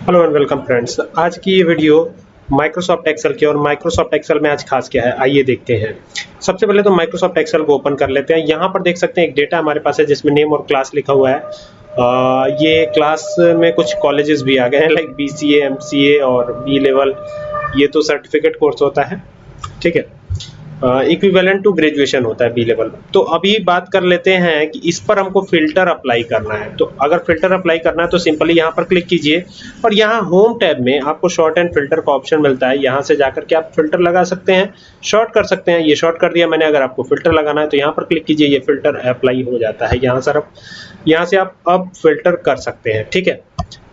Hello and welcome friends आज की ये वीडियो माइक्रोसॉफ्ट एक्सेल की और माइक्रोसॉफ्ट एक्सेल में आज खास क्या है? आइए देखते हैं। सबसे पहले तो माइक्रोसॉफ्ट एक्सेल को ओपन कर लेते हैं। यहाँ पर देख सकते हैं एक डेटा हमारे पास है जिसमें नेम और क्लास लिखा हुआ है। आ, ये क्लास में कुछ कॉलेजेस भी आ गए हैं like B C M C A और बी लेवल ये तो सर्टिफिकेट कोर्स होता है। ठीक है? इक्विवेलेंट टू ग्रेजुएशन होता है बी लेवल तो अभी बात कर लेते हैं कि इस पर हमको फ़िल्टर अप्लाई करना है। तो अगर फ़िल्टर अप्लाई करना है तो सिंपली यहाँ पर क्लिक कीजिए। और यहाँ होम टैब में आपको शॉर्ट एंड फ़िल्टर का ऑप्शन मिलता है। यहाँ से जाकर के आप फ़िल्टर लगा सकते हैं। शॉर्ट कर सकते हैं। ये शॉर्ट कर दिया मैंने। अगर आपको फ़िल्टर लगाना है तो यहाँ पर क्लिक कीजिए। ये फ़िल्टर अप्लाई हो जाता है यहाँ सर यहाँ से आप अब फ़िल्टर कर सकते हैं। ठीक है?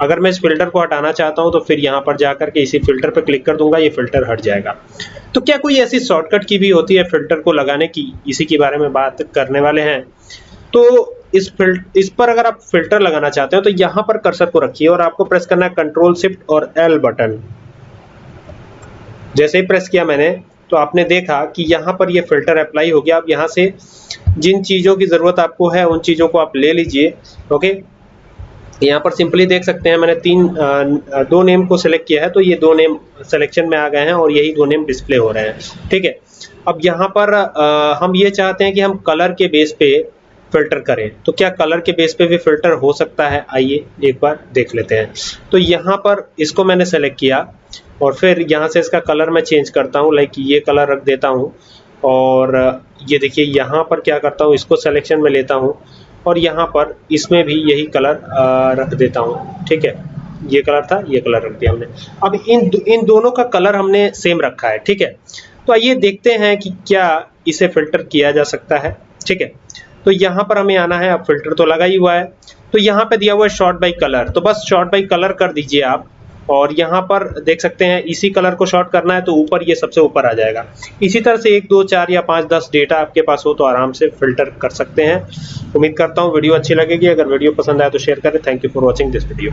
अगर मैं इस फ़िल्टर को हटाना चाहता हूँ तो फिर यहाँ पर जाकर के इसी फ़िल्टर पर क्लिक कर दूँगा, ये फ़िल्टर हट जाएगा। तो क्या कोई ऐसी शॉर्टकट की भी होती है फ़िल्टर को लगाने की? इसी के बारे में बात करने वाले हैं। तो इस फ़िल्टर इस पर अगर आप फ़िल्टर लगाना चाहते हो तो यहाँ पर कर्सर को रखिए और आपको प्रेस करना है कंट्रोल शिफ्ट और एल बटन जैसे ही प्रेस किया मैंने तो आपने देखा कि यहाँ पर ये फ़िल्टर अप्लाई हो गया। अब यहाँ से जिन चीज़ों की ज़रूरत आपको है, उन चीज़ों को आप ले लीजिए ओके यहाँ पर सिंपली देख सकते हैं, मैंने तीन दो नेम को सिलेक्ट किया है तो ये दो नेम सिलेक्शन में आ गए हैं और यही दो नेम डिस्प्ले हो रहे हैं, ठीक है? अब यहाँ पर हम ये चाहते हैं कि हम कलर के बेस पे फ़िल्टर करें। तो क्या कलर के बेस पे भी फ़िल्टर हो सकता है? आइए एक बार देख लेते हैं। तो यहाँ पर इसको मैंने सेलेक्ट किया और फिर यहाँ से इसका कलर मैं चेंज करता हूँ लाइक ये कलर रख देता हूँ और ये देखिए, यहाँ पर क्या करता हूँ, इसको सिलेक्शन में लेता हूँ। और यहाँ पर इसमें भी यही कलर रख देता हूँ। ठीक है? ये कलर था, ये कलर रख दिया हमने। अब इन इन दोनों का कलर हमने सेम रखा है, ठीक है? तो आइए देखते हैं कि क्या इसे फ़िल्टर किया जा सकता है, ठीक है? तो यहाँ पर हमें आना है, अब फ़िल्टर तो लगा ही हुआ है। तो यहाँ पे दिया हुआ है शॉर्ट बाई कलर। तो बस शॉर्ट बाई कलर कर दीजिए आप। और यहाँ पर देख सकते हैं, इसी कलर को शॉर्ट करना है तो ऊपर ये सबसे ऊपर आ जाएगा। इसी तरह से एक, दो, चार या पाँच, दस डेटा आपके पास हो तो आराम से फ़िल्टर कर सकते हैं। उम्मीद करता हूँ वीडियो अच्छी लगेगी। अगर वीडियो पसंद आए तो शेयर करें। Thank you for watching this video